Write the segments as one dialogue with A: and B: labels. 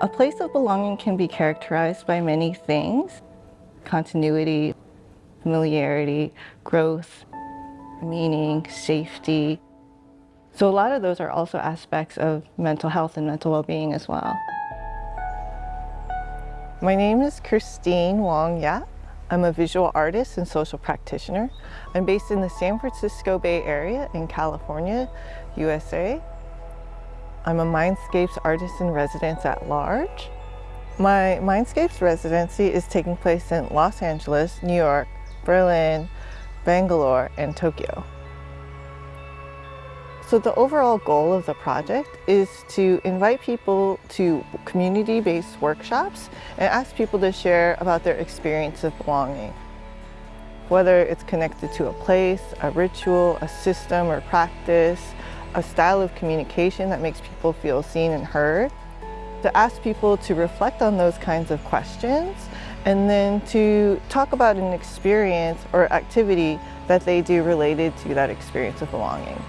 A: A place of belonging can be characterized by many things. Continuity, familiarity, growth, meaning, safety. So a lot of those are also aspects of mental health and mental well-being as well. My name is Christine Wong Yap. I'm a visual artist and social practitioner. I'm based in the San Francisco Bay Area in California, USA. I'm a Mindscapes artist in residence at large. My Mindscapes residency is taking place in Los Angeles, New York, Berlin, Bangalore, and Tokyo. So the overall goal of the project is to invite people to community-based workshops and ask people to share about their experience of belonging. Whether it's connected to a place, a ritual, a system or practice, a style of communication that makes people feel seen and heard, to ask people to reflect on those kinds of questions and then to talk about an experience or activity that they do related to that experience of belonging.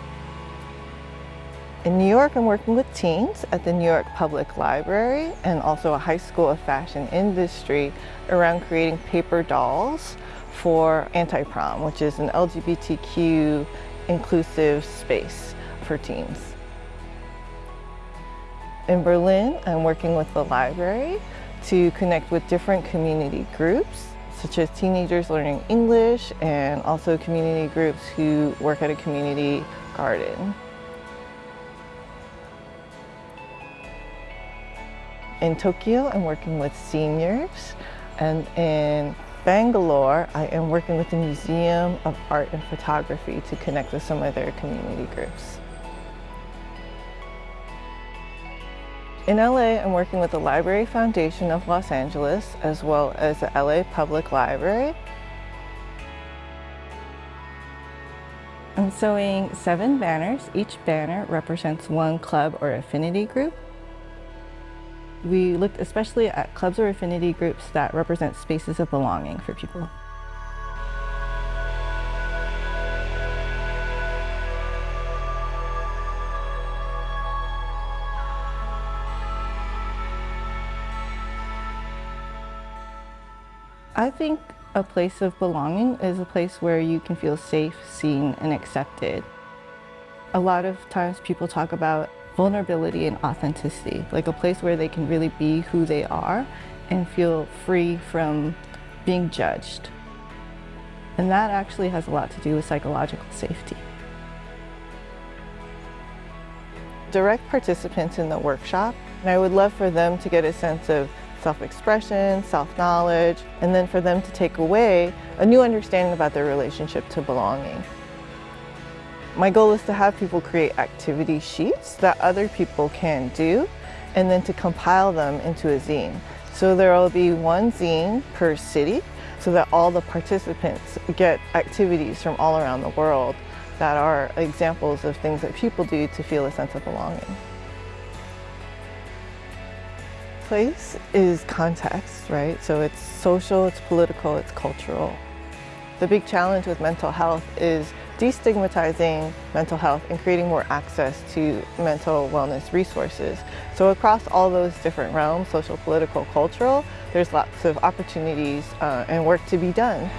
A: In New York, I'm working with teens at the New York Public Library and also a high school of fashion industry around creating paper dolls for Anti-Prom, which is an LGBTQ inclusive space for teens. In Berlin, I'm working with the library to connect with different community groups such as teenagers learning English and also community groups who work at a community garden. In Tokyo, I'm working with seniors, and in Bangalore, I am working with the Museum of Art and Photography to connect with some of their community groups. In LA, I'm working with the Library Foundation of Los Angeles, as well as the LA Public Library. I'm sewing seven banners. Each banner represents one club or affinity group. We looked especially at clubs or affinity groups that represent spaces of belonging for people. I think a place of belonging is a place where you can feel safe, seen, and accepted. A lot of times people talk about vulnerability and authenticity, like a place where they can really be who they are and feel free from being judged. And that actually has a lot to do with psychological safety. Direct participants in the workshop, and I would love for them to get a sense of self-expression, self-knowledge, and then for them to take away a new understanding about their relationship to belonging. My goal is to have people create activity sheets that other people can do and then to compile them into a zine. So there will be one zine per city so that all the participants get activities from all around the world that are examples of things that people do to feel a sense of belonging. Place is context, right? So it's social, it's political, it's cultural. The big challenge with mental health is destigmatizing mental health and creating more access to mental wellness resources. So across all those different realms, social, political, cultural, there's lots of opportunities uh, and work to be done.